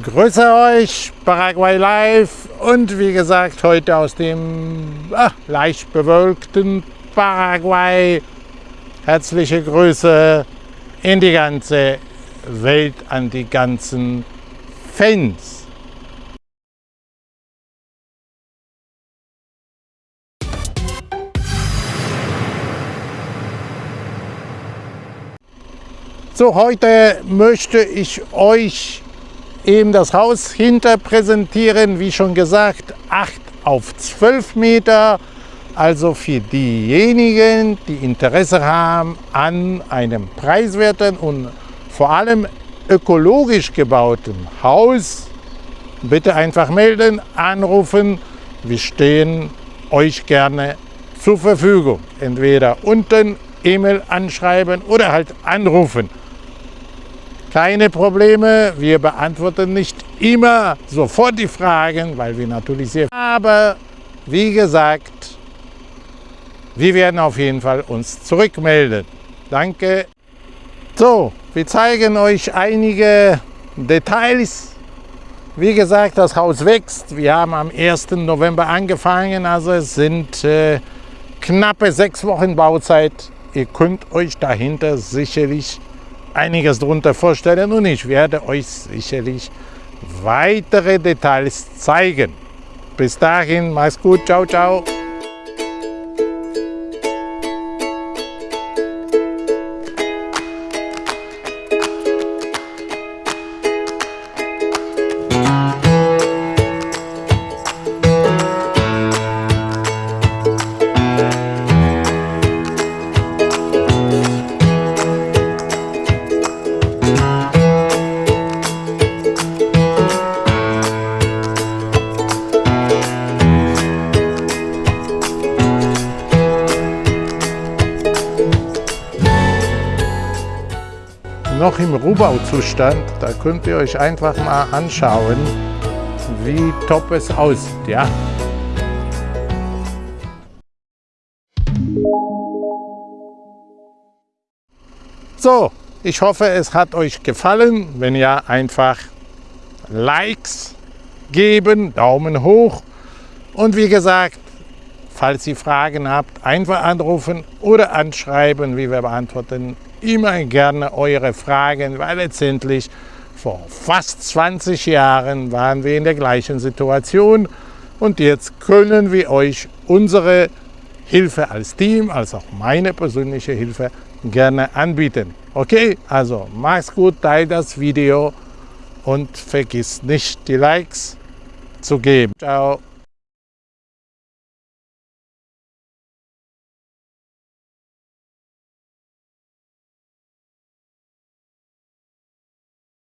Grüße euch, Paraguay Live und wie gesagt heute aus dem ah, leicht bewölkten Paraguay. Herzliche Grüße in die ganze Welt an die ganzen Fans. So, heute möchte ich euch eben das Haus hinter präsentieren. Wie schon gesagt, 8 auf 12 Meter. Also für diejenigen, die Interesse haben an einem preiswerten und vor allem ökologisch gebauten Haus, bitte einfach melden, anrufen. Wir stehen euch gerne zur Verfügung. Entweder unten E-Mail anschreiben oder halt anrufen. Keine Probleme, wir beantworten nicht immer sofort die Fragen, weil wir natürlich sehr... Aber wie gesagt, wir werden auf jeden Fall uns zurückmelden. Danke. So, wir zeigen euch einige Details. Wie gesagt, das Haus wächst. Wir haben am 1. November angefangen, also es sind äh, knappe sechs Wochen Bauzeit. Ihr könnt euch dahinter sicherlich einiges darunter vorstellen und ich werde euch sicherlich weitere Details zeigen. Bis dahin, mach's gut, ciao, ciao. Noch im Rohbauzustand. Da könnt ihr euch einfach mal anschauen, wie top es aussieht. Ja? So, ich hoffe, es hat euch gefallen. Wenn ja, einfach Likes geben, Daumen hoch. Und wie gesagt, falls ihr Fragen habt, einfach anrufen oder anschreiben. Wir beantworten immer gerne eure Fragen, weil letztendlich vor fast 20 Jahren waren wir in der gleichen Situation und jetzt können wir euch unsere Hilfe als Team, als auch meine persönliche Hilfe gerne anbieten. Okay, also mach's gut, teile das Video und vergiss nicht die Likes zu geben. Ciao.